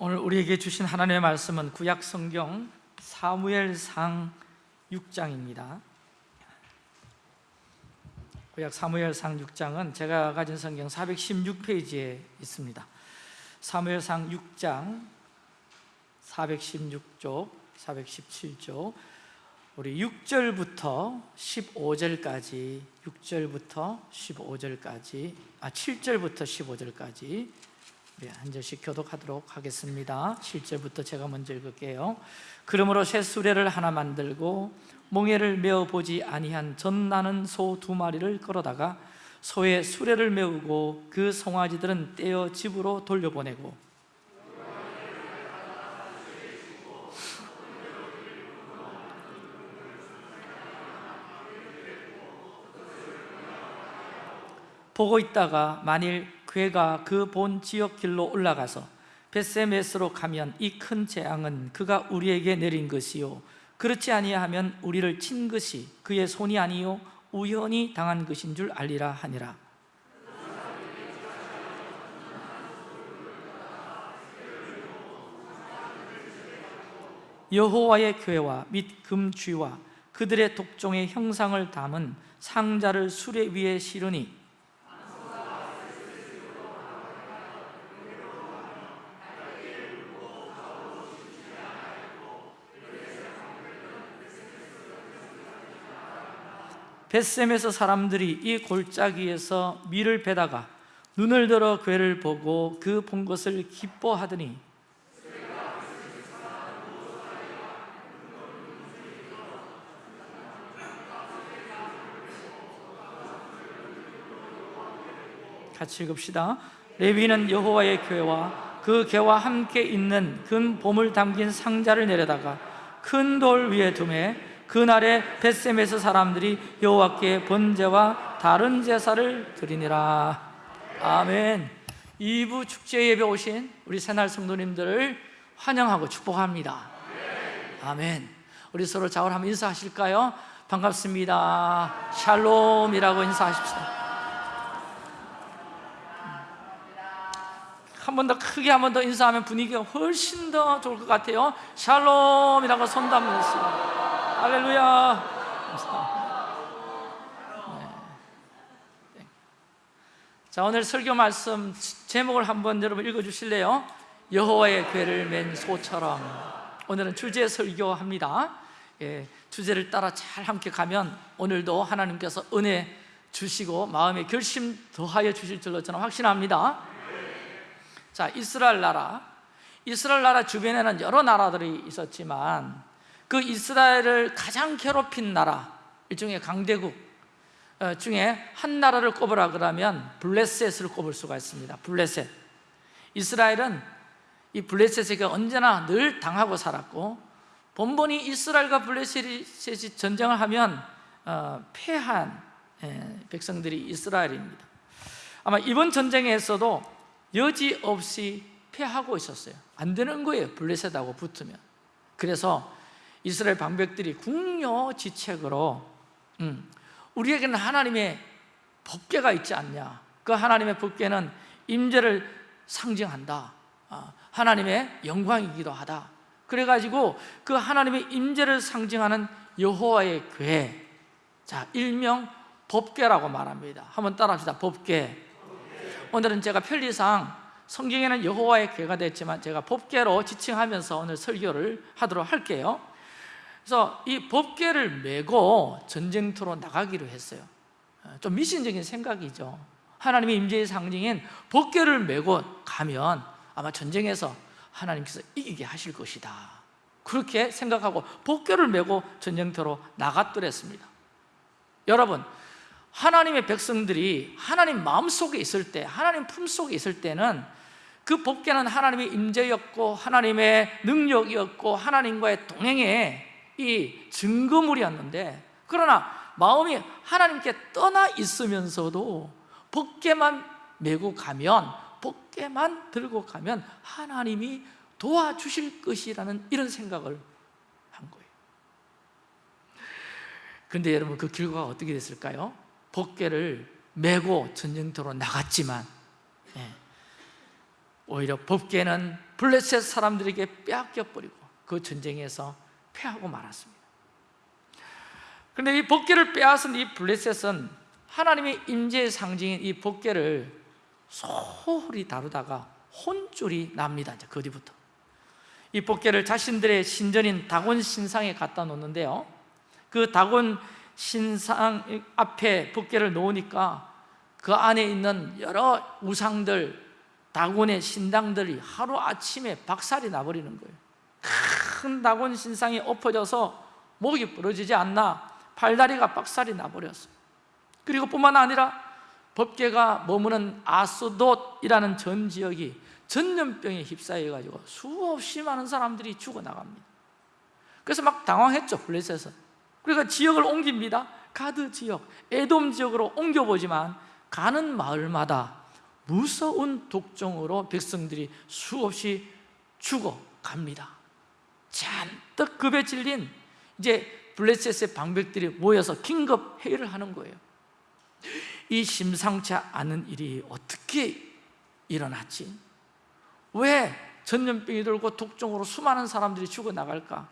오늘 우리에게 주신 하나님의 말씀은 구약 성경 사무엘상 6장입니다. 구약 사무엘상 6장은 제가 가진 성경 416페이지에 있습니다. 사무엘상 6장 416쪽, 417쪽 우리 6절부터 15절까지 6절부터 15절까지 아 7절부터 15절까지 네, 한 절씩 교독하도록 하겠습니다. 7절부터 제가 먼저 읽을게요. 그러므로 새 수레를 하나 만들고 몽에를 메어보지 아니한 젖나는 소 두 마리를 끌어다가 소의 수레를 메우고 그 송아지들은 떼어 집으로 돌려보내고. 보고 있다가 만일 괴가 그 본 지역 길로 올라가서 베세메스로 가면 이 큰 재앙은 그가 우리에게 내린 것이요. 그렇지 아니하면 우리를 친 것이 그의 손이 아니요 우연히 당한 것인 줄 알리라 하니라. 여호와의 교회와 및 금쥐와 그들의 독종의 형상을 담은 상자를 수레 위에 실으니 벳셈에서 사람들이 이 골짜기에서 밀을 베다가 눈을 들어 괴를 보고 그 본 것을 기뻐하더니 같이 읽읍시다. 레위는 여호와의 교회와 그 개와 함께 있는 근 봄을 담긴 상자를 내려다가 큰 돌 위에 두매 그날에 벳셈에서 사람들이 여호와께 번제와 다른 제사를 드리니라. 아멘. 2부 축제 예배 오신 우리 새날 성도님들을 환영하고 축복합니다. 아멘. 우리 서로 자울 한번 인사하실까요? 반갑습니다. 샬롬이라고 인사하십시다 한번 더 크게 한 번 더 인사하면 분위기가 훨씬 더 좋을 것 같아요. 샬롬이라고 손도 한번 했습니다 할렐루야. 네. 자 오늘 설교 말씀 제목을 한번 여러분 읽어주실래요? 여호와의 괴를 맨 소처럼. 오늘은 주제 설교합니다. 예, 주제를 따라 잘 함께 가면 오늘도 하나님께서 은혜 주시고 마음의 결심 더하여 주실 줄로 저는 확신합니다. 자 이스라엘 나라. 이스라엘 나라 주변에는 여러 나라들이 있었지만 그 이스라엘을 가장 괴롭힌 나라 일종의 강대국 어, 중에 한 나라를 꼽으라 그러면 블레셋을 꼽을 수가 있습니다. 블레셋. 이스라엘은 이 블레셋에게 언제나 늘 당하고 살았고 본본이 이스라엘과 블레셋이 전쟁을 하면 어, 패한 예, 백성들이 이스라엘입니다. 아마 이번 전쟁에서도 여지없이 패하고 있었어요. 안 되는 거예요 블레셋하고 붙으면. 그래서 이스라엘 방백들이 궁여지책으로 음, 우리에게는 하나님의 법궤가 있지 않냐. 그 하나님의 법궤는 임재를 상징한다. 아, 하나님의 영광이기도 하다. 그래가지고 그 하나님의 임재를 상징하는 여호와의 궤. 자, 일명 법궤라고 말합니다. 한번 따라합시다. 법궤. 오늘은 제가 편리상 성경에는 여호와의 궤가 됐지만 제가 법궤로 지칭하면서 오늘 설교를 하도록 할게요 그래서 이 법궤를 메고 전쟁터로 나가기로 했어요. 어, 좀 미신적인 생각이죠. 하나님의 임재의 상징인 법궤를 메고 가면 아마 전쟁에서 하나님께서 이기게 하실 것이다. 그렇게 생각하고 법궤를 메고 전쟁터로 나갔더랬습니다. 여러분 하나님의 백성들이 하나님 마음속에 있을 때 하나님 품속에 있을 때는 그 법궤는 하나님의 임재였고 하나님의 능력이었고 하나님과의 동행에 이 증거물이었는데 그러나 마음이 하나님께 떠나 있으면서도 법계만 메고 가면 법계만 들고 가면 하나님이 도와주실 것이라는 이런 생각을 한 거예요 그런데 여러분 그 결과가 어떻게 됐을까요? 법계를 메고 전쟁터로 나갔지만 예, 오히려 법계는 블레셋 사람들에게 빼앗겨 버리고 그 전쟁에서 패하고 말았습니다. 그런데 이 법계를 빼앗은 이 블레셋은 하나님의 임재의 상징인 이 법계를 소홀히 다루다가 혼쭐이 납니다 이제 그 뒤부터. 이 법계를 자신들의 신전인 다곤 신상에 갖다 놓는데요. 그 다곤 신상 앞에 법계를 놓으니까 그 안에 있는 여러 우상들 다곤의 신당들이 하루아침에 박살이 나버리는 거예요 큰 다곤 신상이 엎어져서 목이 부러지지 않나 팔다리가 박살이 나버렸어요 그리고 뿐만 아니라 법계가 머무는 아스돗이라는 전 지역이 전염병에 휩싸여가지고 수없이 많은 사람들이 죽어나갑니다. 그래서 막 당황했죠 블레셋은 그러니까 지역을 옮깁니다. 가드 지역, 에돔 지역으로 옮겨보지만 가는 마을마다 무서운 독종으로 백성들이 수없이 죽어갑니다 잔뜩 급에 질린 이제 블레셋의 방백들이 모여서 긴급 회의를 하는 거예요 이 심상치 않은 일이 어떻게 일어났지? 왜 전염병이 돌고 독종으로 수많은 사람들이 죽어나갈까?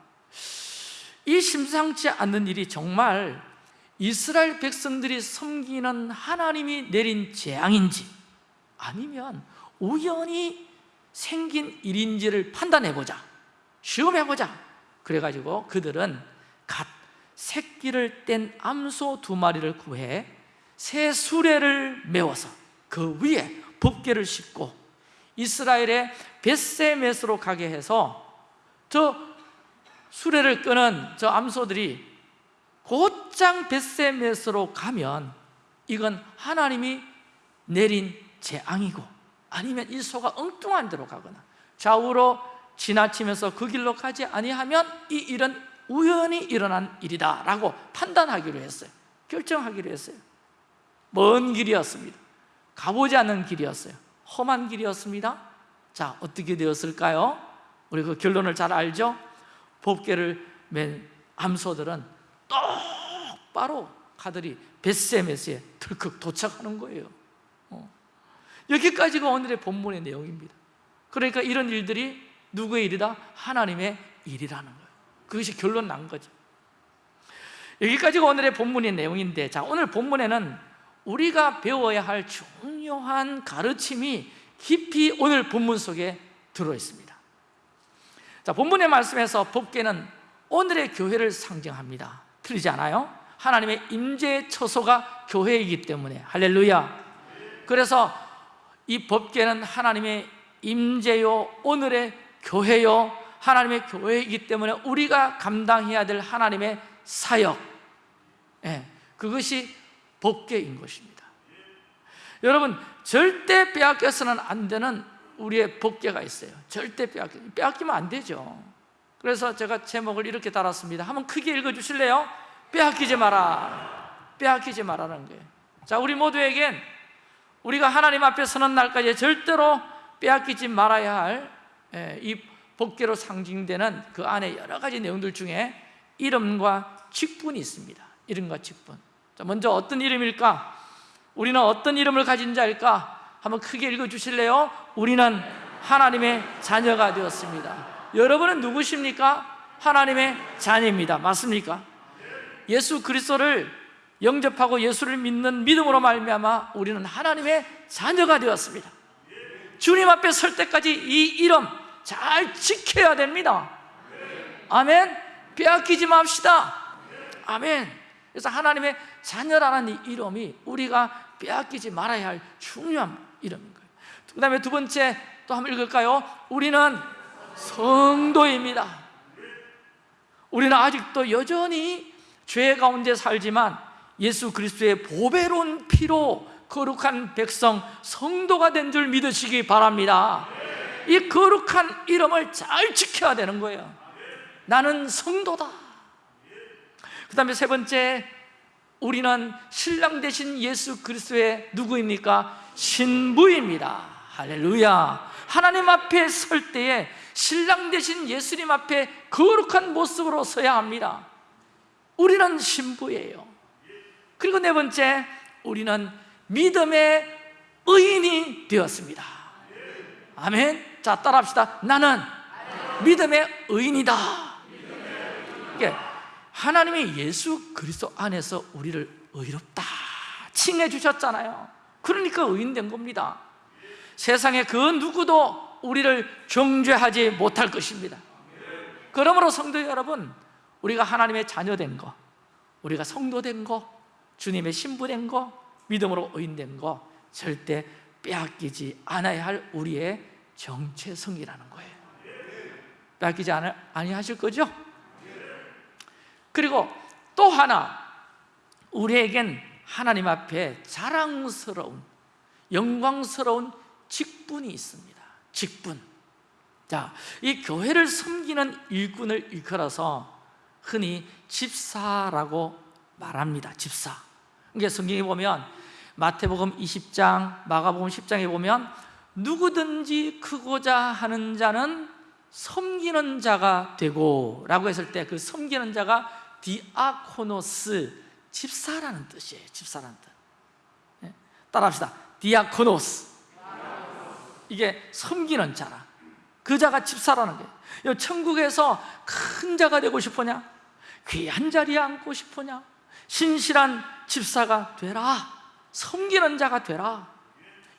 이 심상치 않는 일이 정말 이스라엘 백성들이 섬기는 하나님이 내린 재앙인지 아니면 우연히 생긴 일인지를 판단해보자 시험해보자. 그래가지고 그들은 갓 새끼를 뗀 암소 두 마리를 구해 새 수레를 메워서 그 위에 법계를 싣고 이스라엘의 벳세메스로 가게 해서 저 수레를 끄는 저 암소들이 곧장 벳세메스로 가면 이건 하나님이 내린 재앙이고 아니면 이 소가 엉뚱한 데로 가거나 좌우로 지나치면서 그 길로 가지 아니하면 이 일은 우연히 일어난 일이다 라고 판단하기로 했어요. 결정하기로 했어요. 먼 길이었습니다. 가보지 않은 길이었어요. 험한 길이었습니다. 자 어떻게 되었을까요? 우리 그 결론을 잘 알죠? 법계를 맨 암소들은 똑바로 가들이 벳세메스에 덜컥 도착하는 거예요. 어. 여기까지가 오늘의 본문의 내용입니다. 그러니까 이런 일들이 누구의 일이다? 하나님의 일이라는 거예요. 그것이 결론 난 거죠. 여기까지가 오늘의 본문의 내용인데 자 오늘 본문에는 우리가 배워야 할 중요한 가르침이 깊이 오늘 본문 속에 들어있습니다. 자, 본문의 말씀에서 법계는 오늘의 교회를 상징합니다. 틀리지 않아요? 하나님의 임재의 처소가 교회이기 때문에. 할렐루야. 그래서 이 법계는 하나님의 임재요 오늘의 교회요 하나님의 교회이기 때문에 우리가 감당해야 될 하나님의 사역. 예, 그것이 법계인 것입니다. 여러분 절대 빼앗겨서는 안 되는 우리의 법계가 있어요. 절대 빼앗겨, 빼앗기면 안 되죠. 그래서 제가 제목을 이렇게 달았습니다. 한번 크게 읽어주실래요? 빼앗기지 마라. 빼앗기지 마라는 거예요. 자 우리 모두에겐 우리가 하나님 앞에 서는 날까지 절대로 빼앗기지 말아야 할 이 예, 법계로 상징되는 그 안에 여러 가지 내용들 중에 이름과 직분이 있습니다 이름과 직분 먼저 어떤 이름일까? 우리는 어떤 이름을 가진 자일까? 한번 크게 읽어주실래요? 우리는 하나님의 자녀가 되었습니다 여러분은 누구십니까? 하나님의 자녀입니다 맞습니까? 예수 그리스도를 영접하고 예수를 믿는 믿음으로 말미암아 우리는 하나님의 자녀가 되었습니다 주님 앞에 설 때까지 이 이름 잘 지켜야 됩니다. 아멘. 빼앗기지 맙시다. 아멘. 그래서 하나님의 자녀라는 이 이름이 우리가 빼앗기지 말아야 할 중요한 이름인 거예요. 그 다음에 두 번째 또 한번 읽을까요? 우리는 성도입니다. 우리는 아직도 여전히 죄 가운데 살지만 예수 그리스도의 보배로운 피로 거룩한 백성 성도가 된 줄 믿으시기 바랍니다 이 거룩한 이름을 잘 지켜야 되는 거예요. 나는 성도다. 그 다음에 세 번째 우리는 신랑 되신 예수 그리스도의 누구입니까? 신부입니다. 할렐루야. 하나님 앞에 설 때에 신랑 되신 예수님 앞에 거룩한 모습으로 서야 합니다. 우리는 신부예요. 그리고 네 번째 우리는 믿음의 의인이 되었습니다. 아멘 자 따라합시다. 나는 믿음의 의인이다. 이게 하나님이 예수 그리스도 안에서 우리를 의롭다 칭해 주셨잖아요. 그러니까 의인된 겁니다. 세상에 그 누구도 우리를 정죄하지 못할 것입니다. 그러므로 성도 여러분 우리가 하나님의 자녀된 거 우리가 성도된 거 주님의 신부된 거 믿음으로 의인된 거 절대 빼앗기지 않아야 할 우리의 정체성이라는 거예요. 않아, 아니하실 거죠? 그리고 또 하나 우리에겐 하나님 앞에 자랑스러운 영광스러운 직분이 있습니다. 직분. 자, 이 교회를 섬기는 일꾼을 일컬어서 흔히 집사라고 말합니다. 집사. 이게 성경에 보면 마태복음 20장, 마가복음 10장에 보면 누구든지 크고자 하는 자는 섬기는 자가 되고 라고 했을 때 그 섬기는 자가 디아코노스 집사라는 뜻이에요 집사라는 뜻 예? 따라합시다 디아코노스 이게 섬기는 자라 그 자가 집사라는 거예요 천국에서 큰 자가 되고 싶으냐? 귀한 자리에 앉고 싶으냐? 신실한 집사가 되라 섬기는 자가 되라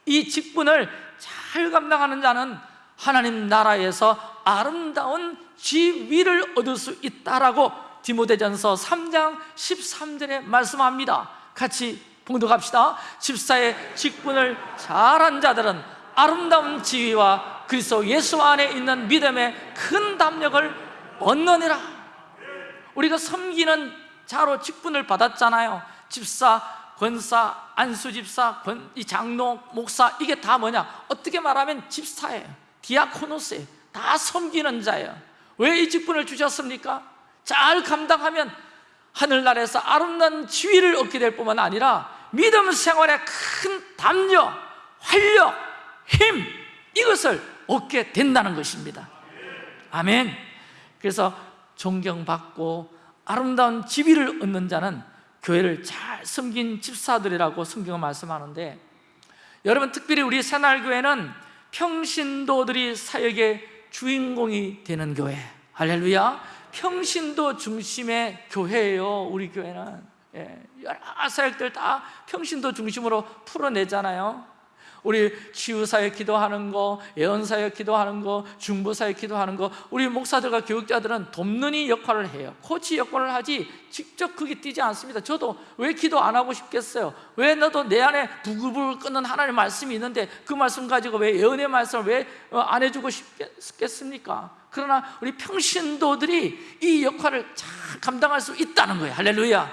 이 직분을 잘 감당하는 자는 하나님 나라에서 아름다운 지위를 얻을 수 있다라고 디모데전서 3장 13절에 말씀합니다. 같이 봉독합시다. 집사의 직분을 잘한 자들은 아름다운 지위와 그리스도 예수 안에 있는 믿음의 큰 담력을 얻느니라. 우리가 섬기는 자로 직분을 받았잖아요. 집사, 권사, 안수집사, 권, 이 장로, 목사 이게 다 뭐냐? 어떻게 말하면 집사예요. 디아코노스예요. 다 섬기는 자예요. 왜 이 직분을 주셨습니까? 잘 감당하면 하늘나라에서 아름다운 지위를 얻게 될 뿐만 아니라 믿음 생활에 큰 담력, 활력, 힘 이것을 얻게 된다는 것입니다. 아멘. 그래서 존경받고 아름다운 지위를 얻는 자는 교회를 잘 섬긴 집사들이라고 성경은 말씀하는데 여러분 특별히 우리 새날교회는 평신도들이 사역의 주인공이 되는 교회. 할렐루야. 평신도 중심의 교회예요 우리 교회는. 예, 여러 사역들 다 평신도 중심으로 풀어내잖아요 우리 치유사역 기도하는 거, 예언사역 기도하는 거, 중보사역 기도하는 거 우리 목사들과 교육자들은 돕는 이 역할을 해요. 코치 역할을 하지 직접 그게 뛰지 않습니다. 저도 왜 기도 안 하고 싶겠어요? 왜 나도 내 안에 부글부글 끓는 하나님의 말씀이 있는데 그 말씀 가지고 왜 예언의 말씀을 왜 안 해주고 싶겠습니까? 그러나 우리 평신도들이 이 역할을 잘 감당할 수 있다는 거예요. 할렐루야.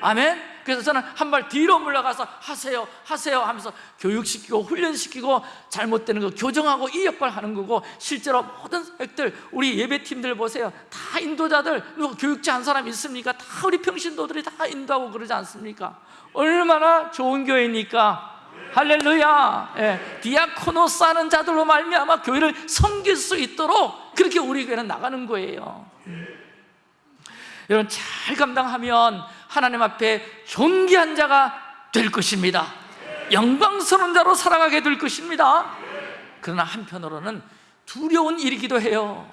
아멘 그래서 저는 한 발 뒤로 물러가서 하세요 하세요 하면서 교육시키고 훈련시키고 잘못되는 거 교정하고 이 역할을 하는 거고 실제로 모든 액들 우리 예배팀들 보세요 다 인도자들 누가 교육자 한 사람 있습니까? 다 우리 평신도들이 다 인도하고 그러지 않습니까? 얼마나 좋은 교회니까 할렐루야 예, 디아코노스 하는 자들로 말미암아 교회를 섬길 수 있도록 그렇게 우리 교회는 나가는 거예요 여러분 잘 감당하면 하나님 앞에 존귀한 자가 될 것입니다. 영광스러운 자로 살아가게 될 것입니다. 그러나 한편으로는 두려운 일이기도 해요.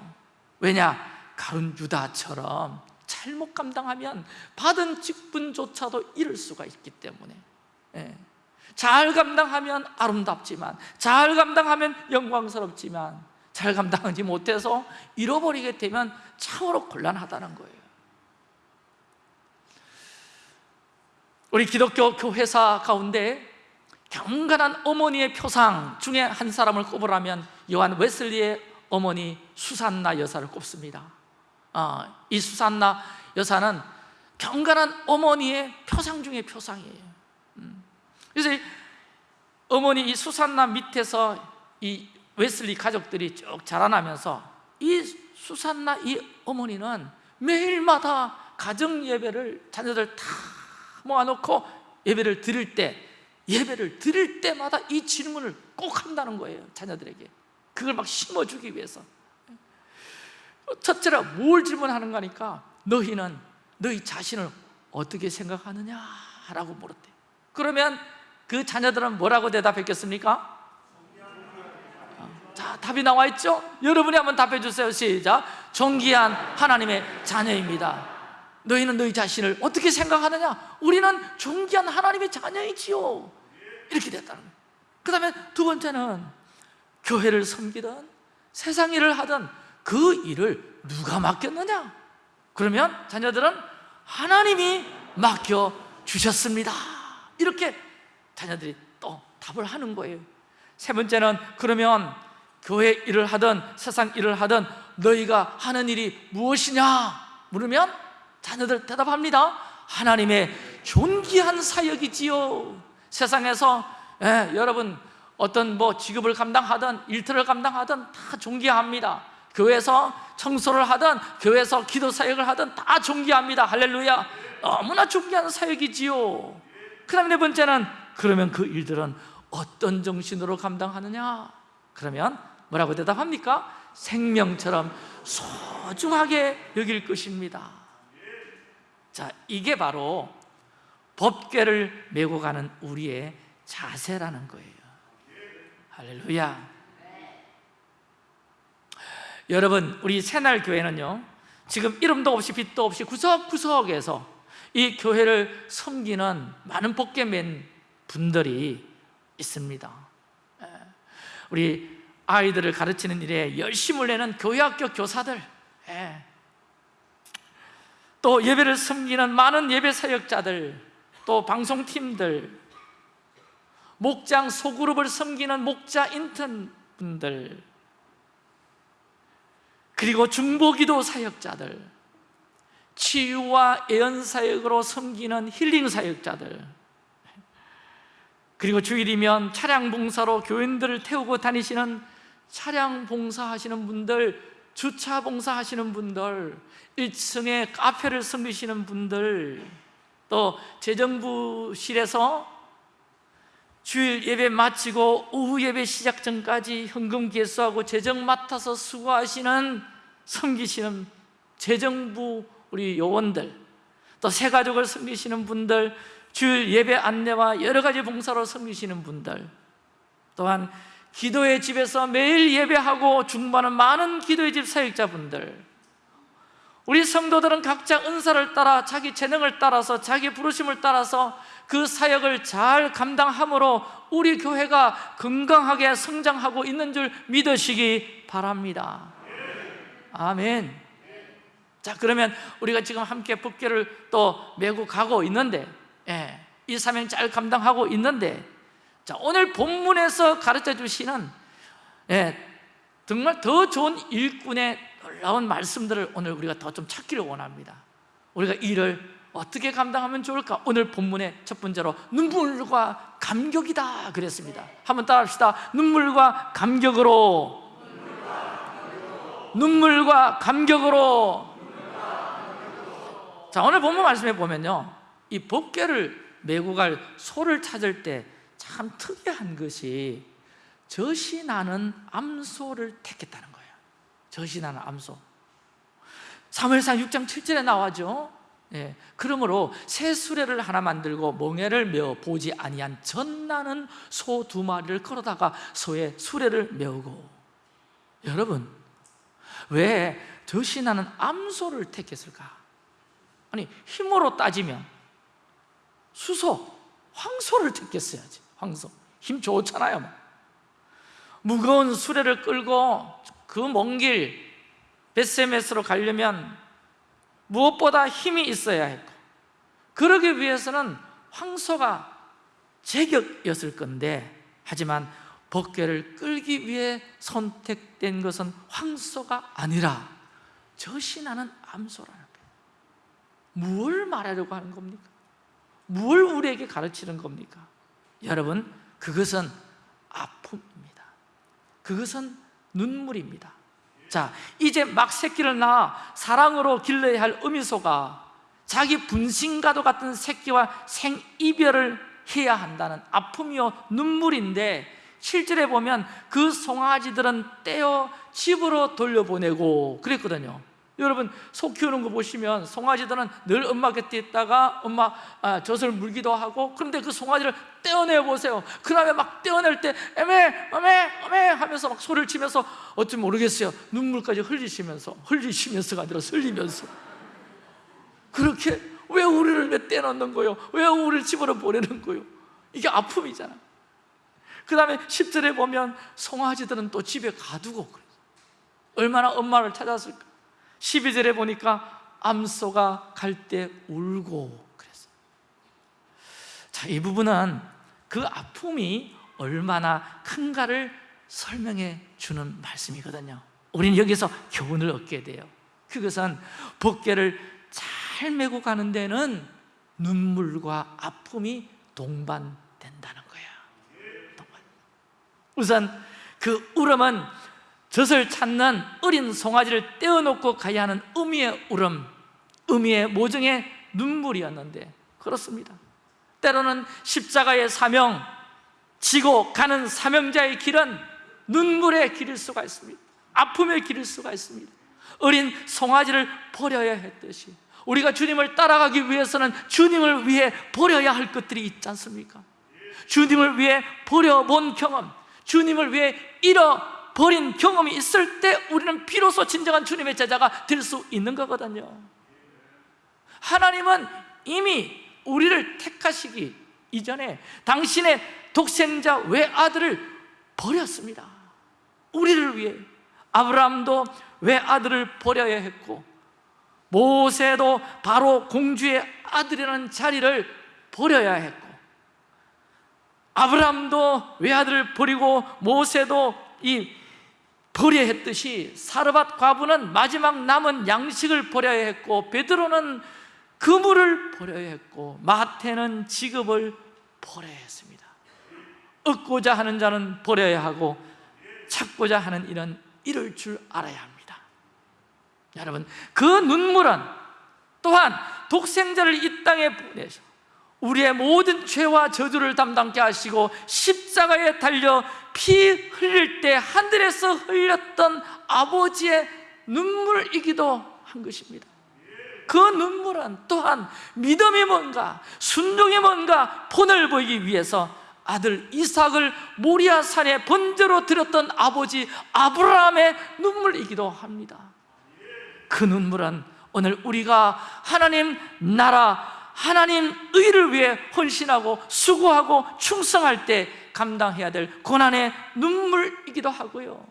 왜냐? 가룟 유다처럼 잘못 감당하면 받은 직분조차도 잃을 수가 있기 때문에. 예. 잘 감당하면 아름답지만 잘 감당하면 영광스럽지만 잘 감당하지 못해서 잃어버리게 되면 참으로 곤란하다는 거예요 우리 기독교 교회사 가운데 경건한 어머니의 표상 중에 한 사람을 꼽으라면 요한 웨슬리의 어머니 수산나 여사를 꼽습니다 어, 이 수산나 여사는 경건한 어머니의 표상 중에 표상이에요 음. 그래서 이 어머니 이 수산나 밑에서 이 웨슬리 가족들이 쭉 자라나면서 이 수산나 이 어머니는 매일마다 가정 예배를 자녀들 다 모아놓고 예배를 드릴 때 예배를 드릴 때마다 이 질문을 꼭 한다는 거예요 자녀들에게 그걸 막 심어주기 위해서 첫째로 뭘 질문하는 거니까 너희는 너희 자신을 어떻게 생각하느냐 라고 물었대 그러면 그 자녀들은 뭐라고 대답했겠습니까? 자, 답이 나와 있죠? 여러분이 한번 답해 주세요. 시작. 존귀한 하나님의 자녀입니다. 너희는 너희 자신을 어떻게 생각하느냐? 우리는 존귀한 하나님의 자녀이지요. 이렇게 됐다는 거예요. 그 다음에 두 번째는 교회를 섬기든 세상 일을 하든 그 일을 누가 맡겼느냐? 그러면 자녀들은 하나님이 맡겨 주셨습니다. 이렇게 자녀들이 또 답을 하는 거예요. 세 번째는 그러면 교회 일을 하든 세상 일을 하든 너희가 하는 일이 무엇이냐 물으면 자녀들 대답합니다. 하나님의 존귀한 사역이지요. 세상에서 예, 여러분 어떤 뭐 직업을 감당하든 일터를 감당하든 다 존귀합니다. 교회에서 청소를 하든 교회에서 기도 사역을 하든 다 존귀합니다. 할렐루야. 너무나 존귀한 사역이지요. 그 다음에 네 번째는 그러면 그 일들은 어떤 정신으로 감당하느냐? 그러면 뭐라고 대답합니까? 생명처럼 소중하게 여길 것입니다. 자, 이게 바로 법궤를 메고 가는 우리의 자세라는 거예요. 할렐루야. 여러분, 우리 새날 교회는요. 지금 이름도 없이 빛도 없이 구석구석에서 이 교회를 섬기는 많은 복개 맨 분들이 있습니다. 예. 우리 아이들을 가르치는 일에 열심을 내는 교회학교 교사들, 예. 또 예배를 섬기는 많은 예배 사역자들, 또 방송팀들, 목장 소그룹을 섬기는 목자 인턴 분들, 그리고 중보기도 사역자들, 치유와 예언 사역으로 섬기는 힐링 사역자들, 그리고 주일이면 차량 봉사로 교인들을 태우고 다니시는 차량 봉사하시는 분들, 주차 봉사하시는 분들, 1층에 카페를 섬기시는 분들, 또 재정부실에서 주일 예배 마치고 오후 예배 시작 전까지 현금 개수하고 재정 맡아서 수고하시는 섬기시는 재정부 우리 요원들 또 새 가족을 섬기시는 분들 주일 예배 안내와 여러 가지 봉사로 섬기시는 분들 또한 기도의 집에서 매일 예배하고 중반은 많은 기도의 집 사역자분들 우리 성도들은 각자 은사를 따라 자기 재능을 따라서 자기 부르심을 따라서 그 사역을 잘 감당함으로 우리 교회가 건강하게 성장하고 있는 줄 믿으시기 바랍니다. 아멘. 자 그러면 우리가 지금 함께 법계를 또 메고 가고 있는데 예, 이 사명 잘 감당하고 있는데 자 오늘 본문에서 가르쳐 주시는 예, 정말 더 좋은 일꾼의 놀라운 말씀들을 오늘 우리가 더 좀 찾기를 원합니다. 우리가 이를 어떻게 감당하면 좋을까? 오늘 본문의 첫 번째로 눈물과 감격이다 그랬습니다. 한번 따라합시다. 눈물과 감격으로. 눈물과 감격으로. 자 오늘 본문 말씀에 보면요. 이 법궤를 메고 갈 소를 찾을 때 참 특이한 것이 젖이 나는 암소를 택했다는 거예요. 나는 암소. 사무엘상 6장 7절에 나와죠. 예, 그러므로 새 수레를 하나 만들고 멍에를 메어 보지 아니한 젖나는 소 두 마리를 끌어다가 소의 수레를 메우고. 여러분 왜 나는 암소를 택했을까? 아니 힘으로 따지면 수소, 황소를 택했어야지 황소 힘 좋잖아요 무거운 수레를 끌고 그 먼 길 베세메스로 가려면 무엇보다 힘이 있어야 했고 그러기 위해서는 황소가 제격이었을 건데 하지만 법궤를 끌기 위해 선택된 것은 황소가 아니라 나는 암소라는 거예요 무엇을 말하려고 하는 겁니까? 무엇을 우리에게 가르치는 겁니까? 여러분 그것은 아픔입니다. 그것은 눈물입니다. 자 이제 막 새끼를 낳아 사랑으로 길러야 할 어미소가 자기 분신과도 같은 새끼와 생이별을 해야 한다는 아픔이요 눈물인데 실제로 보면 그 송아지들은 떼어 집으로 돌려보내고 그랬거든요 여러분 소 키우는 거 보시면 송아지들은 늘 엄마 곁에 있다가 엄마 아, 젖을 물기도 하고 그런데 그 송아지를 떼어내 보세요. 그 다음에 막 떼어낼 때 에메 에메 에메 하면서 막 소리를 치면서 어찌 모르겠어요. 눈물까지 흘리시면서 흘리시면서가 아니라 흘리면서. 그렇게 왜 우리를 왜 떼놓는 거요? 왜 우리를 집으로 보내는 거요? 이게 아픔이잖아. 그 다음에 10절에 보면 송아지들은 또 집에 가두고 그래요. 얼마나 엄마를 찾았을까 12절에 보니까 암소가 갈 때 울고 그랬어요. 자, 이 부분은 그 아픔이 얼마나 큰가를 설명해 주는 말씀이거든요. 우리는 여기서 교훈을 얻게 돼요. 그것은 복개를 잘 메고 가는 데는 눈물과 아픔이 동반된다는 거예요 동반. 우선 그 울음은 젖을 찾는 어린 송아지를 떼어놓고 가야 하는 의미의 울음 의미의 모정의 눈물이었는데 그렇습니다. 때로는 십자가의 사명 지고 가는 사명자의 길은 눈물의 길일 수가 있습니다. 아픔의 길일 수가 있습니다. 어린 송아지를 버려야 했듯이 우리가 주님을 따라가기 위해서는 주님을 위해 버려야 할 것들이 있지 않습니까? 주님을 위해 버려본 경험 주님을 위해 잃어 버린 경험이 있을 때 우리는 비로소 진정한 주님의 제자가 될 수 있는 거거든요. 하나님은 이미 우리를 택하시기 이전에 당신의 독생자 외아들을 버렸습니다. 우리를 위해. 아브라함도 외아들을 버려야 했고 모세도 바로 공주의 아들이라는 자리를 버려야 했고 아브라함도 외아들을 버리고 모세도 이 버려야 했듯이 사르밧 과부는 마지막 남은 양식을 버려야 했고 베드로는 그물을 버려야 했고 마태는 직업을 버려야 했습니다. 얻고자 하는 자는 버려야 하고 찾고자 하는 일은 이럴 줄 알아야 합니다. 여러분 그 눈물은 또한 독생자를 이 땅에 보내서 우리의 모든 죄와 저주를 담당케 하시고 십자가에 달려 피 흘릴 때 하늘에서 흘렸던 아버지의 눈물이기도 한 것입니다. 그 눈물은 또한 믿음이 뭔가 순종이 뭔가 본을 보이기 위해서 아들 이삭을 모리아 산에 번제로 드렸던 아버지 아브라함의 눈물이기도 합니다. 그 눈물은 오늘 우리가 하나님 나라 하나님 의를 위해 헌신하고 수고하고 충성할 때 감당해야 될 고난의 눈물이기도 하고요.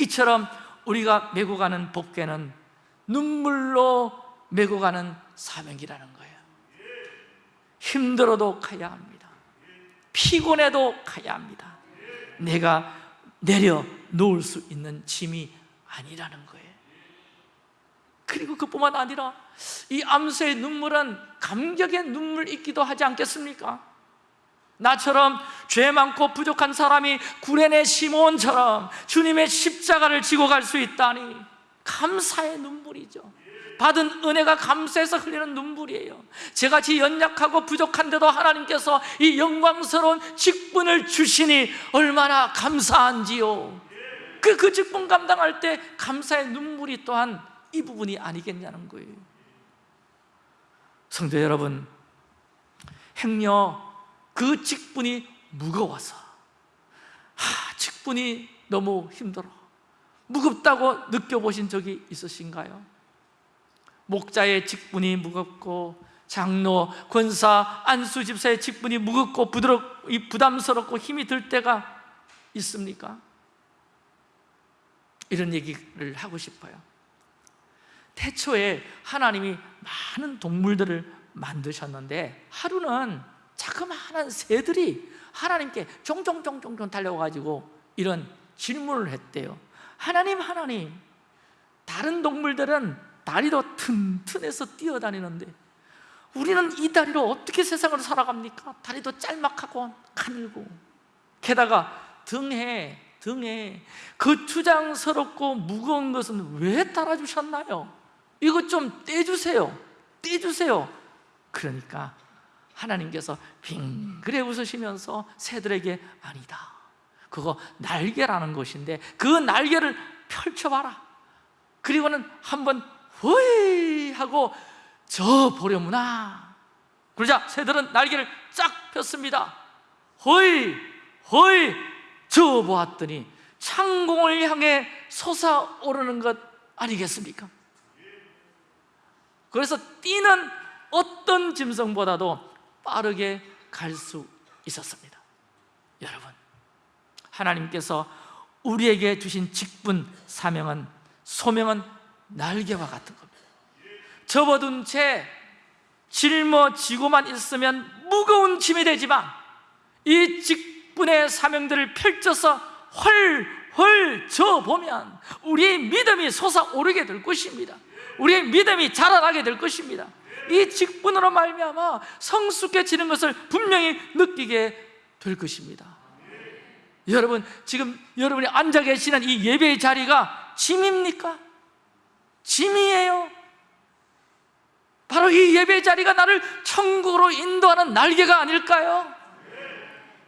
이처럼 우리가 메고 가는 복귀는 눈물로 메고 가는 사명이라는 거예요. 힘들어도 가야 합니다. 피곤해도 가야 합니다. 내가 내려 놓을 수 있는 짐이 아니라는 거예요. 그리고 그뿐만 아니라 이 암소의 눈물은 감격의 눈물이기도 하지 않겠습니까? 나처럼 죄 많고 부족한 사람이 구레네 시몬처럼 주님의 십자가를 지고 갈 수 있다니 감사의 눈물이죠. 받은 은혜가 감사해서 흘리는 눈물이에요. 제같이 연약하고 부족한데도 하나님께서 이 영광스러운 직분을 주시니 얼마나 감사한지요. 그, 그 직분 감당할 때 감사의 눈물이 또한 이 부분이 아니겠냐는 거예요 성도 여러분 행여 그 직분이 무거워서 하, 직분이 너무 힘들어 무겁다고 느껴보신 적이 있으신가요? 목자의 직분이 무겁고 장로, 권사, 안수 집사의 직분이 무겁고 부드럽, 부담스럽고 힘이 들 때가 있습니까? 이런 얘기를 하고 싶어요 태초에 하나님이 많은 동물들을 만드셨는데 하루는 자그마한 새들이 하나님께 종종종종종 달려가지고 이런 질문을 했대요 하나님 하나님 다른 동물들은 다리도 튼튼해서 뛰어다니는데 우리는 이 다리로 어떻게 세상을 살아갑니까? 다리도 짤막하고 가늘고 게다가 등에 등에 그 투장스럽고 무거운 것은 왜 달아주셨나요? 이것 좀 떼주세요. 떼주세요. 그러니까 하나님께서 빙그레 웃으시면서 새들에게 아니다. 그거 날개라는 것인데 그 날개를 펼쳐봐라. 그리고는 한번 허이 하고 저 보려무나. 그러자 새들은 날개를 쫙 폈습니다. 허이 허이 저 보았더니 창공을 향해 솟아오르는 것 아니겠습니까? 그래서 뛰는 어떤 짐승보다도 빠르게 갈 수 있었습니다. 여러분 하나님께서 우리에게 주신 직분, 사명은 소명은 날개와 같은 겁니다. 접어둔 채 짊어지고만 있으면 무거운 짐이 되지만 이 직분의 사명들을 펼쳐서 헐헐 저보면 우리의 믿음이 솟아오르게 될 것입니다 우리의 믿음이 자라나게 될 것입니다 이 직분으로 말미암아 성숙해지는 것을 분명히 느끼게 될 것입니다 여러분 지금 여러분이 앉아 계시는 이 예배의 자리가 짐입니까? 짐이에요 바로 이 예배 자리가 나를 천국으로 인도하는 날개가 아닐까요?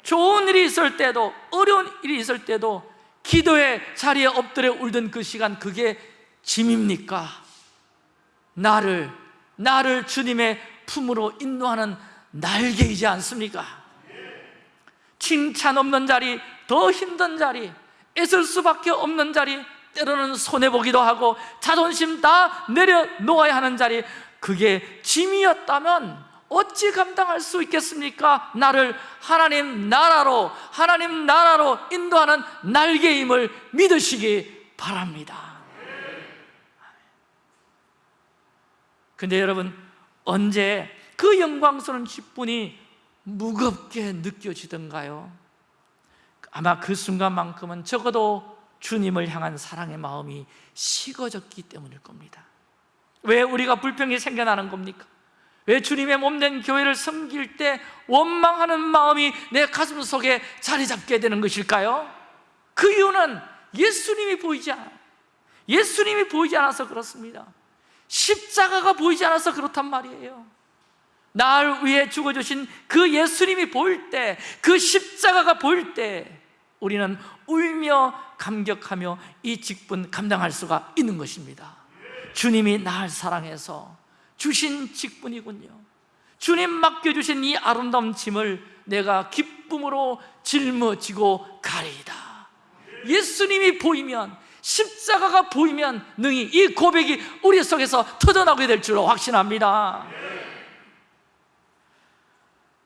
좋은 일이 있을 때도 어려운 일이 있을 때도 기도의 자리에 엎드려 울던 그 시간 그게 짐입니까? 나를 나를 주님의 품으로 인도하는 날개이지 않습니까? 칭찬 없는 자리, 더 힘든 자리, 애쓸 수밖에 없는 자리, 때로는 손해보기도 하고 자존심 다 내려놓아야 하는 자리 그게 짐이었다면 어찌 감당할 수 있겠습니까? 나를 하나님 나라로 하나님 나라로 인도하는 날개임을 믿으시기 바랍니다 근데 여러분 언제 그 영광스러운 기분이 무겁게 느껴지던가요? 아마 그 순간만큼은 적어도 주님을 향한 사랑의 마음이 식어졌기 때문일 겁니다 왜 우리가 불평이 생겨나는 겁니까? 왜 주님의 몸된 교회를 섬길 때 원망하는 마음이 내 가슴 속에 자리 잡게 되는 것일까요? 그 이유는 예수님이 보이지 않아요 예수님이 보이지 않아서 그렇습니다 십자가가 보이지 않아서 그렇단 말이에요. 날 위해 죽어주신 그 예수님이 보일 때, 그 십자가가 보일 때 우리는 울며 감격하며 이 직분 감당할 수가 있는 것입니다. 주님이 날 사랑해서 주신 직분이군요. 주님 맡겨주신 이 아름다운 짐을 내가 기쁨으로 짊어지고 가리이다. 예수님이 보이면 십자가가 보이면 능히 이 고백이 우리 속에서 터져나오게 될 줄로 확신합니다.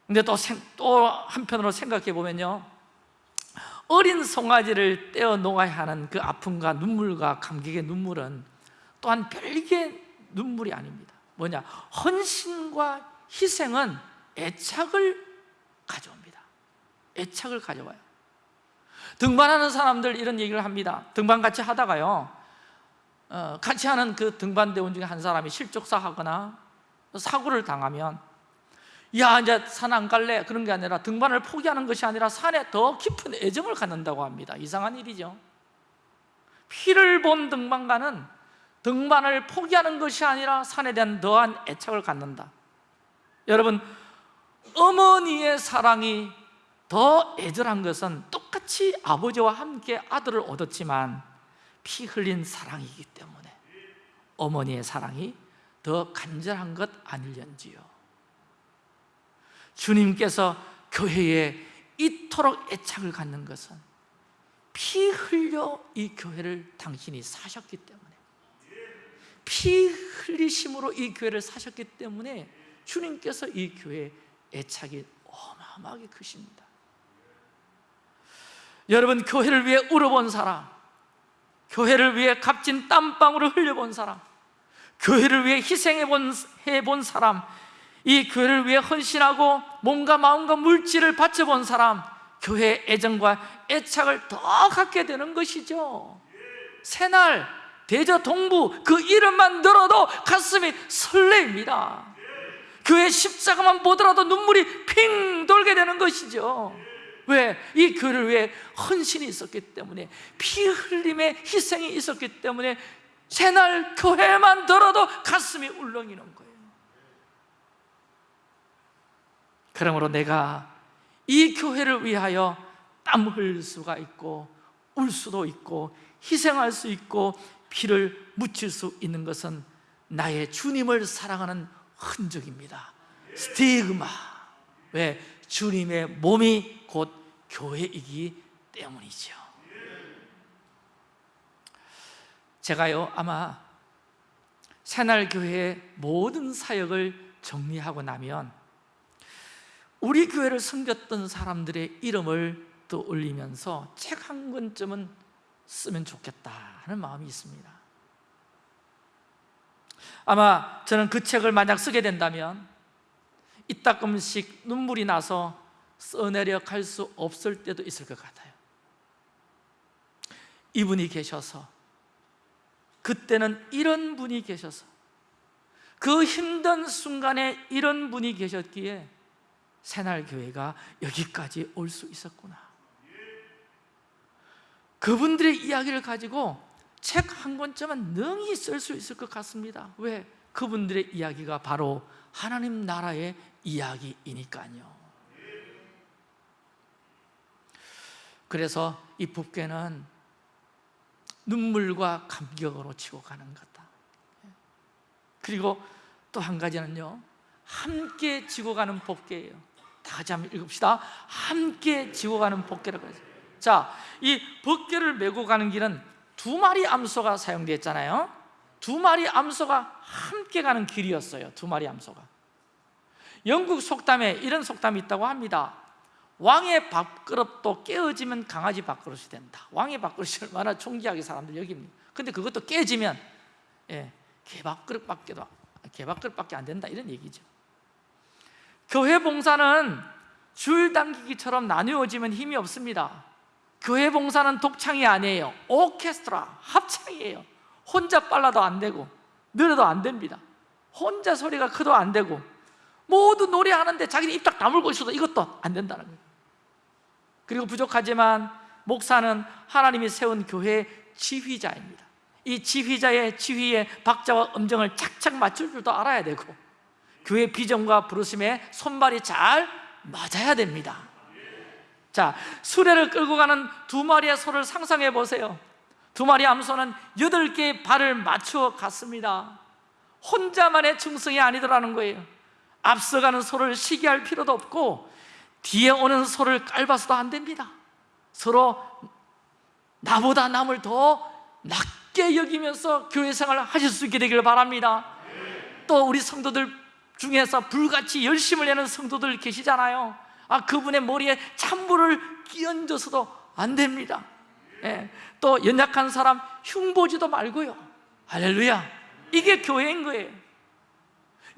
근데 또, 생- 또 한편으로 생각해 보면요. 어린 송아지를 떼어 놓아야 하는 그 아픔과 눈물과 감격의 눈물은 또한 별개의 눈물이 아닙니다. 뭐냐? 헌신과 희생은 애착을 가져옵니다. 애착을 가져와요 등반하는 사람들 이런 얘기를 합니다. 등반 같이 하다가요 어, 같이 하는 그 등반대원 중에 한 사람이 실족사 하거나 사고를 당하면 야 이제 산 안 갈래 그런 게 아니라 등반을 포기하는 것이 아니라 산에 더 깊은 애정을 갖는다고 합니다. 이상한 일이죠. 피를 본 등반가는 등반을 포기하는 것이 아니라 산에 대한 더한 애착을 갖는다. 여러분 어머니의 사랑이 더 애절한 것은 똑같이 아버지와 함께 아들을 얻었지만 피 흘린 사랑이기 때문에 어머니의 사랑이 더 간절한 것 아닐런지요. 주님께서 교회에 이토록 애착을 갖는 것은 피 흘려 이 교회를 당신이 사셨기 때문에 피 흘리심으로 이 교회를 사셨기 때문에 주님께서 이 교회에 애착이 어마어마하게 크십니다 여러분 교회를 위해 울어본 사람 교회를 위해 값진 땀방울을 흘려본 사람 교회를 위해 희생해본 해본 사람 이 교회를 위해 헌신하고 몸과 마음과 물질을 바쳐본 사람 교회의 애정과 애착을 더 갖게 되는 것이죠. 새날 대저 동부 그 이름만 들어도 가슴이 설레입니다. 교회 십자가만 보더라도 눈물이 핑 돌게 되는 것이죠 왜? 이 교회를 위해 헌신이 있었기 때문에 피 흘림의 희생이 있었기 때문에 새날 교회만 들어도 가슴이 울렁이는 거예요 그러므로 내가 이 교회를 위하여 땀 흘릴 수가 있고 울 수도 있고 희생할 수 있고 피를 묻힐 수 있는 것은 나의 주님을 사랑하는 흔적입니다 스티그마 왜? 주님의 몸이 곧 교회이기 때문이죠. 제가요 아마 새날교회의 모든 사역을 정리하고 나면 우리 교회를 섬겼던 사람들의 이름을 떠올리면서 책 한 권쯤은 쓰면 좋겠다 하는 마음이 있습니다. 아마 저는 그 책을 만약 쓰게 된다면 이따금씩 눈물이 나서 써내려 갈 수 없을 때도 있을 것 같아요. 이분이 계셔서 그때는 이런 분이 계셔서 그 힘든 순간에 이런 분이 계셨기에 새날교회가 여기까지 올 수 있었구나. 그분들의 이야기를 가지고 책 한 권쯤은 능히 쓸 수 있을 것 같습니다. 왜? 그분들의 이야기가 바로 하나님 나라의 이야기이니까요 그래서 이 법궤는 눈물과 감격으로 치고 가는 거다. 그리고 또 한 가지는요 함께 지고 가는 법궤예요. 다 같이 한번 읽읍시다. 함께 지고 가는 법궤라고 해서. 자, 이 법궤를 메고 가는 길은 두 마리 암소가 사용되어 있잖아요. 두 마리 암소가 함께 가는 길이었어요. 두 마리 암소가. 영국 속담에 이런 속담이 있다고 합니다 왕의 밥그릇도 깨어지면 강아지 밥그릇이 된다. 왕의 밥그릇이 얼마나 존귀하게 사람들 여깁니다 근데 그것도 깨지면 예, 개밥그릇밖에도 개밥그릇밖에 안 된다. 이런 얘기죠. 교회 봉사는 줄 당기기처럼 나누어지면 힘이 없습니다. 교회 봉사는 독창이 아니에요. 오케스트라, 합창이에요. 혼자 빨라도 안 되고 느려도 안 됩니다. 혼자 소리가 커도 안 되고 모두 노래하는데 자기는 입 딱 다물고 있어도 이것도 안 된다는 거예요 그리고 부족하지만 목사는 하나님이 세운 교회의 지휘자입니다. 이 지휘자의 지휘에 박자와 음정을 착착 맞출 줄도 알아야 되고 교회 비전과 부르심에 손발이 잘 맞아야 됩니다. 자, 수레를 끌고 가는 두 마리의 소를 상상해 보세요. 두 마리 암소는 여덟 개의 발을 맞추어 갔습니다. 혼자만의 충성이 아니더라는 거예요. 앞서가는 소를 시기할 필요도 없고 뒤에 오는 소를 깔봐서도 안 됩니다. 서로 나보다 남을 더 낮게 여기면서 교회 생활을 하실 수 있게 되기를 바랍니다. 또 우리 성도들 중에서 불같이 열심을 내는 성도들 계시잖아요. 아 그분의 머리에 찬물을 끼얹어서도 안 됩니다. 예, 또 연약한 사람 흉보지도 말고요. 할렐루야. 이게 교회인 거예요.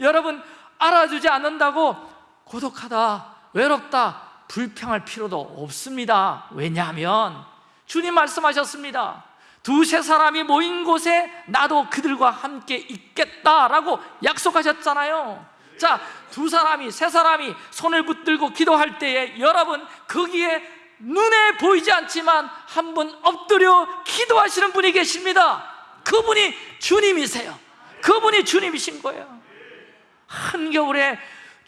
여러분 알아주지 않는다고 고독하다 외롭다 불평할 필요도 없습니다. 왜냐하면 주님 말씀하셨습니다. 두세 사람이 모인 곳에 나도 그들과 함께 있겠다라고 약속하셨잖아요. 자, 두 사람이, 세 사람이 손을 붙들고 기도할 때에 여러분 거기에 눈에 보이지 않지만 한분 엎드려 기도하시는 분이 계십니다. 그분이 주님이세요. 그분이 주님이신 거예요. 한겨울에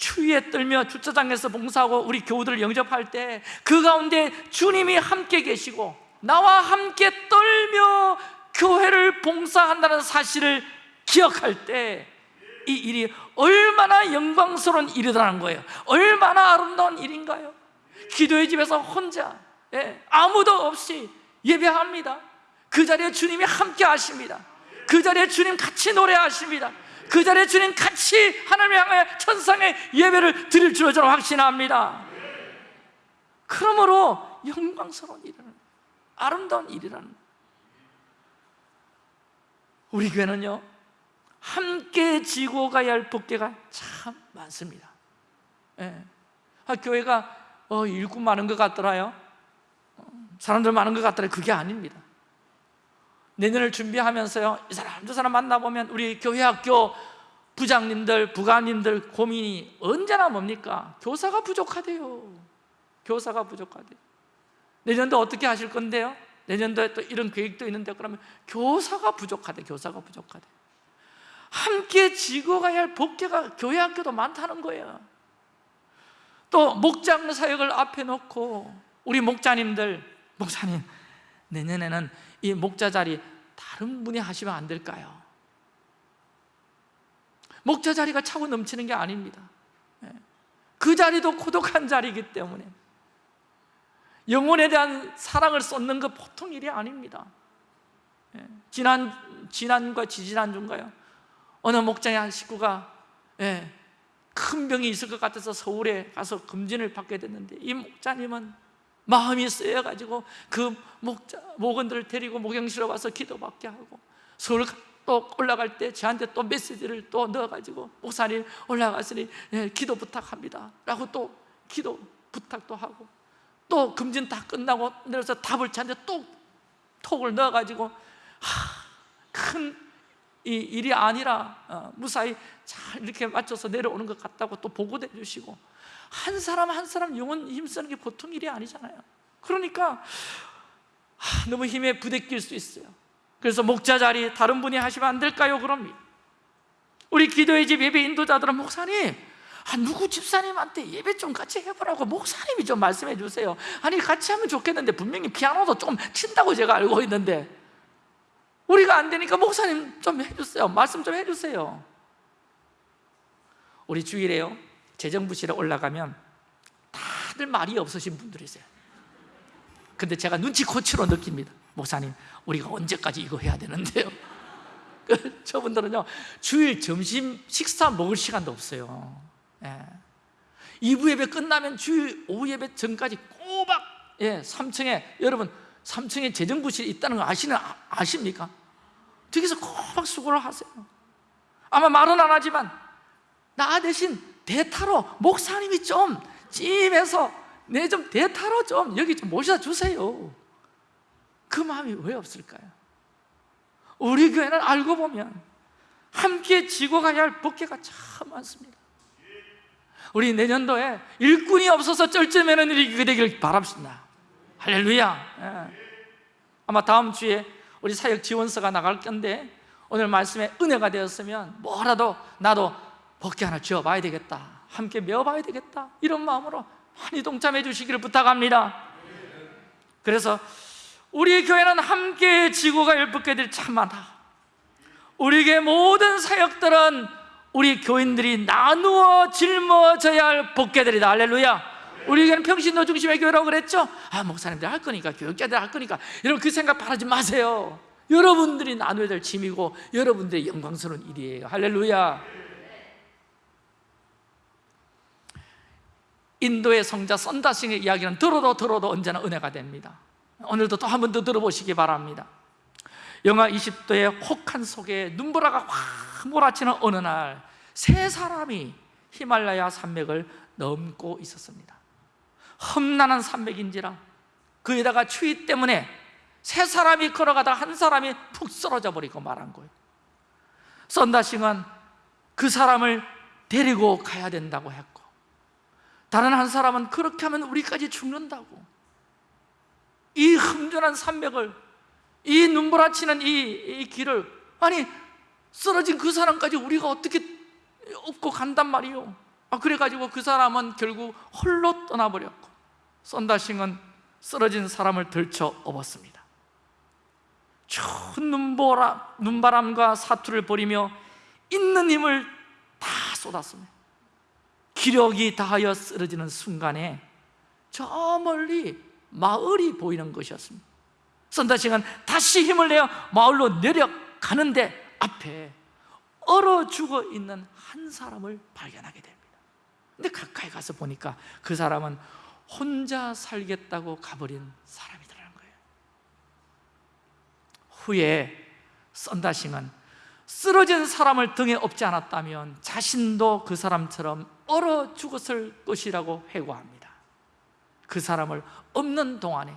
추위에 떨며 주차장에서 봉사하고 우리 교우들을 영접할 때 그 가운데 주님이 함께 계시고 나와 함께 떨며 교회를 봉사한다는 사실을 기억할 때 이 일이 얼마나 영광스러운 일이라는 거예요. 얼마나 아름다운 일인가요? 기도의 집에서 혼자 예, 아무도 없이 예배합니다. 그 자리에 주님이 함께 하십니다. 그 자리에 주님 같이 노래하십니다 그 자리에 주님 같이 하나님을 향해 천상의 예배를 드릴 줄로 저는 확신합니다. 그러므로 영광스러운 일이라는 아름다운 일이라는 우리 교회는요 함께 지고 가야 할 법계가 참 많습니다. 예. 아, 교회가 어, 일꾼 많은 것 같더라요. 어, 사람들 많은 것 같더라 그게 아닙니다 내년을 준비하면서요 이 사람 저 사람 만나보면 우리 교회 학교 부장님들, 부관님들 고민이 언제나 뭡니까? 교사가 부족하대요 교사가 부족하대요 내년도 어떻게 하실 건데요? 내년도에 또 이런 계획도 있는데 그러면 교사가 부족하대 교사가 부족하대 함께 지고 가야 할 복개가 교회 학교도 많다는 거예요 또 목장 사역을 앞에 놓고 우리 목자님들 목사님 내년에는 이 목자 자리 다른 분이 하시면 안 될까요? 목자 자리가 차고 넘치는 게 아닙니다 예. 그 자리도 고독한 자리이기 때문에 영혼에 대한 사랑을 쏟는 것 보통 일이 아닙니다 예. 지난, 지난과 지지난주인가요? 어느 목장의 한 식구가 예, 큰 병이 있을 것 같아서 서울에 가서 검진을 받게 됐는데 이 목자님은 마음이 쓰여가지고 그 목자, 목원들을 데리고 목영실에 와서 기도받게 하고 서울 또 올라갈 때 저한테 또 메시지를 또 넣어가지고 목사님 올라갔으니 예, 기도 부탁합니다. 라고 또 기도 부탁도 하고 또 금진 다 끝나고 내려서 답을 저한테 또 톡을 넣어가지고 큰 일이 아니라 어, 무사히 잘 이렇게 맞춰서 내려오는 것 같다고 또 보고도 해주시고 한 사람 한 사람 영혼 힘쓰는 게 보통 일이 아니잖아요. 그러니까 하, 너무 힘에 부대낄 수 있어요. 그래서 목자 자리 다른 분이 하시면 안 될까요? 그럽니다 우리 기도의 집 예배 인도자들은 목사님 아, 누구 집사님한테 예배 좀 같이 해보라고 목사님이 좀 말씀해 주세요. 아니 같이 하면 좋겠는데 분명히 피아노도 좀 친다고 제가 알고 있는데 우리가 안 되니까 목사님 좀 해주세요. 말씀 좀 해주세요. 우리 주일에요 재정부실에 올라가면 다들 말이 없으신 분들이세요. 근데 제가 눈치코치로 느낍니다. 목사님 우리가 언제까지 이거 해야 되는데요? 그 저분들은요 주일 점심 식사 먹을 시간도 없어요. 예. 2부 예배 끝나면 주일 오후 예배 전까지 꼬박 예, 3층에 여러분 3층에 재정부실이 있다는 거 아시는, 아십니까? 저기서 꼬박 수고를 하세요. 아마 말은 안 하지만 나 대신 대타로 목사님이 좀 찜해서 내 좀 대타로 좀 여기 좀 모셔 주세요 그 마음이 왜 없을까요? 우리 교회는 알고 보면 함께 지고 가야 할 법계가 참 많습니다 우리 내년도에 일꾼이 없어서 쩔쩔매는 일이 되길 바랍니다 할렐루야 예. 아마 다음 주에 우리 사역 지원서가 나갈 건데 오늘 말씀에 은혜가 되었으면 뭐라도 나도 복귀 하나 지어봐야 되겠다. 함께 메어봐야 되겠다. 이런 마음으로 많이 동참해 주시기를 부탁합니다. 그래서 우리 교회는 함께 지구가 열복개들이 참 많다 우리 교회 모든 사역들은 우리 교인들이 나누어 짊어져야 할 복개들이다. 할렐루야. 우리 교회는 평신도 중심의 교회라고 그랬죠? 아 목사님들 할 거니까 교육자들 할 거니까. 여러분 그 생각 바라지 마세요. 여러분들이 나눠야 될 짐이고 여러분들의 영광스러운 일이에요. 할렐루야 인도의 성자 썬다싱의 이야기는 들어도 들어도 언제나 은혜가 됩니다. 오늘도 또 한 번 더 들어보시기 바랍니다. 영하 20도의 혹한 속에 눈보라가 확 몰아치는 어느 날 세 사람이 히말라야 산맥을 넘고 있었습니다. 험난한 산맥인지라 그에다가 추위 때문에 세 사람이 걸어가다 한 사람이 푹 쓰러져 버리고 말한 거예요. 썬다싱은 그 사람을 데리고 가야 된다고 했고 다른 한 사람은 그렇게 하면 우리까지 죽는다고. 이 험준한 산맥을 이 눈보라치는 이, 이 길을 아니 쓰러진 그 사람까지 우리가 어떻게 업고 간단 말이요 아, 그래가지고 그 사람은 결국 홀로 떠나버렸고 썬다싱은 쓰러진 사람을 들쳐 업었습니다. 추운 눈보라, 눈바람과 사투를 벌이며 있는 힘을 다 쏟았습니다 기력이 다하여 쓰러지는 순간에 저 멀리 마을이 보이는 것이었습니다. 선다싱은 다시 힘을 내어 마을로 내려가는데 앞에 얼어 죽어 있는 한 사람을 발견하게 됩니다. 근데 가까이 가서 보니까 그 사람은 혼자 살겠다고 가버린 사람이더라는 거예요. 후에 썬다싱은 쓰러진 사람을 등에 업지 않았다면 자신도 그 사람처럼 얼어 죽었을 것이라고 회고합니다. 그 사람을 없는 동안에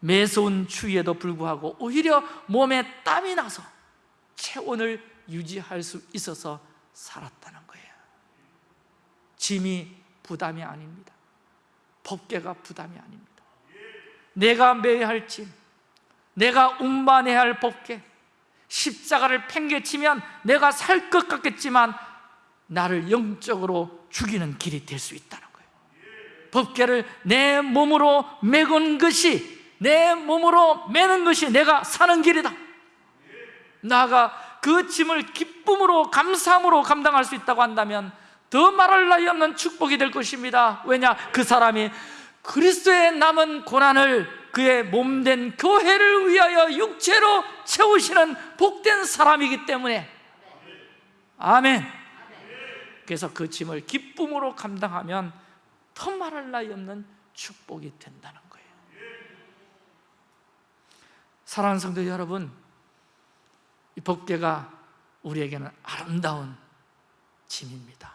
매서운 추위에도 불구하고 오히려 몸에 땀이 나서 체온을 유지할 수 있어서 살았다는 거예요. 짐이 부담이 아닙니다. 법계가 부담이 아닙니다. 내가 매야 할 짐, 내가 운반해야 할 법계 십자가를 팽개치면 내가 살 것 같겠지만 나를 영적으로 죽이는 길이 될 수 있다는 거예요. 법계를 내 몸으로 매건 것이 내 몸으로 매는 것이 내가 사는 길이다. 나가 그그 짐을 기쁨으로 감사함으로 감당할 수 있다고 한다면 더 말할 나위 없는 축복이 될 것입니다. 왜냐? 그 사람이 그리스도의 남은 고난을 그의 몸된 교회를 위하여 육체로 채우시는 복된 사람이기 때문에. 아멘 그래서 그 짐을 기쁨으로 감당하면 더 말할 나위 없는 축복이 된다는 거예요. 사랑하는 성도 여러분 이 법궤가 우리에게는 아름다운 짐입니다.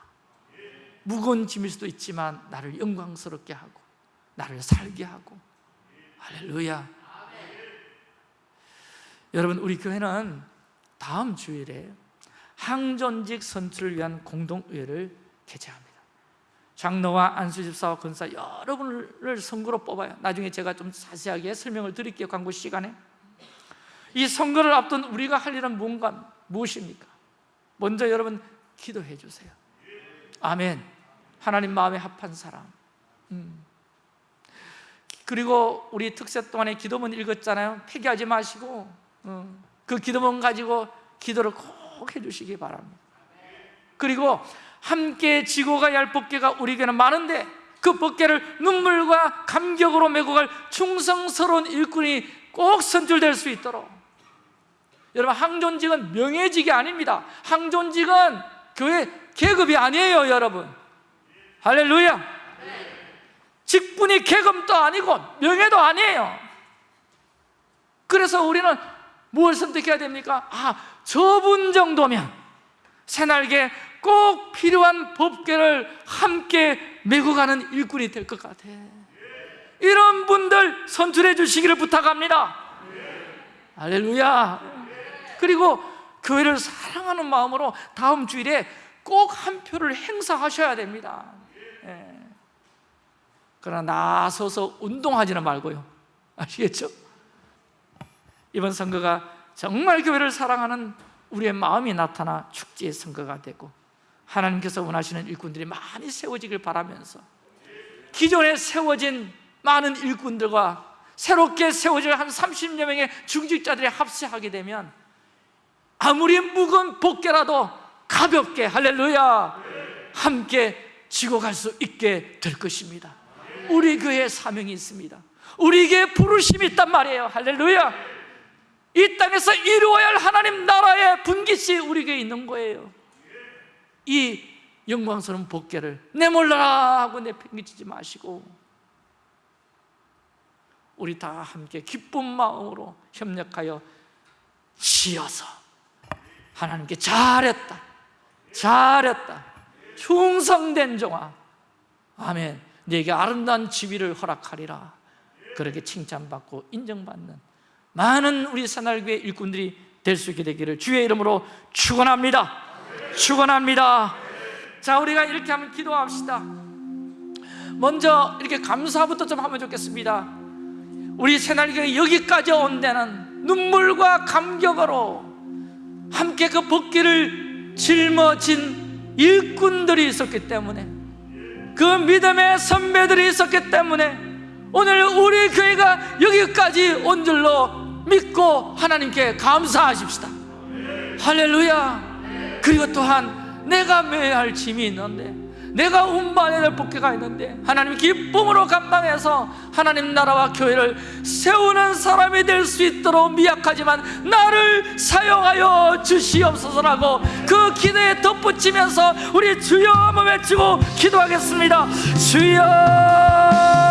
무거운 짐일 수도 있지만 나를 영광스럽게 하고 나를 살게 하고. 할렐루야. 여러분 우리 교회는 다음 주일에 항전직 선출을 위한 공동의회를 개최합니다. 장로와 안수집사와 권사 여러 분을 선거로 뽑아요. 나중에 제가 좀 자세하게 설명을 드릴게요 광고 시간에. 이 선거를 앞둔 우리가 할 일은 뭔가 무엇입니까? 먼저 여러분 기도해 주세요. 아멘. 하나님 마음에 합한 사람. 음. 그리고 우리 특세 동안에 기도문 읽었잖아요. 폐기하지 마시고 음. 그 기도문 가지고 기도를 꼭 해주시기 바랍니다. 그리고 함께 지고 가야 할 법궤가 우리에게는 많은데 그 법궤를 눈물과 감격으로 메고 갈 충성스러운 일꾼이 꼭 선출될 수 있도록. 여러분 항존직은 명예직이 아닙니다. 항존직은 교회 계급이 아니에요 여러분. 할렐루야. 직분이 계급도 아니고 명예도 아니에요. 그래서 우리는 뭘 선택해야 됩니까? 아 저분 정도면 새날개 꼭 필요한 법궤를 함께 메고 가는 일꾼이 될 것 같아. 이런 분들 선출해 주시기를 부탁합니다. 할렐루야. 그리고 교회를 사랑하는 마음으로 다음 주일에 꼭 한 표를 행사하셔야 됩니다. 예. 그러나 나서서 운동하지는 말고요. 아시겠죠? 이번 선거가 정말 교회를 사랑하는 우리의 마음이 나타나 축제의 선거가 되고 하나님께서 원하시는 일꾼들이 많이 세워지길 바라면서 기존에 세워진 많은 일꾼들과 새롭게 세워질 한 30여 명의 중직자들이 합세하게 되면 아무리 무거운 복개라도 가볍게 할렐루야 함께 지고 갈 수 있게 될 것입니다. 우리 교회에 사명이 있습니다. 우리에게 부르심이 있단 말이에요. 할렐루야 이 땅에서 이루어야 할 하나님 나라의 분깃이 우리에게 있는 거예요. 이 영광스러운 복개를 내몰라라 하고 내팽개치지 마시고 우리 다 함께 기쁜 마음으로 협력하여 지어서 하나님께 잘했다 잘했다 충성된 종아 아멘. 네게 아름다운 지위를 허락하리라. 그렇게 칭찬받고 인정받는 많은 우리 새날교회 일꾼들이 될 수 있게 되기를 주의 이름으로 축원합니다. 축원합니다. 자 우리가 이렇게 하면 기도합시다. 먼저 이렇게 감사부터 좀 하면 좋겠습니다. 우리 새날교회 여기까지 온 데는 눈물과 감격으로 함께 그 복귀를 짊어진 일꾼들이 있었기 때문에 그 믿음의 선배들이 있었기 때문에 오늘 우리 교회가 여기까지 온 줄로 믿고 하나님께 감사하십시다. 할렐루야. 그리고 또한 내가 매야 할 짐이 있는데 내가 운반해야 될 복귀가 있는데 하나님 기쁨으로 감당해서 하나님 나라와 교회를 세우는 사람이 될 수 있도록 미약하지만 나를 사용하여 주시옵소서라고 그 기도에 덧붙이면서 우리 주여 한번 외치고 기도하겠습니다. 주여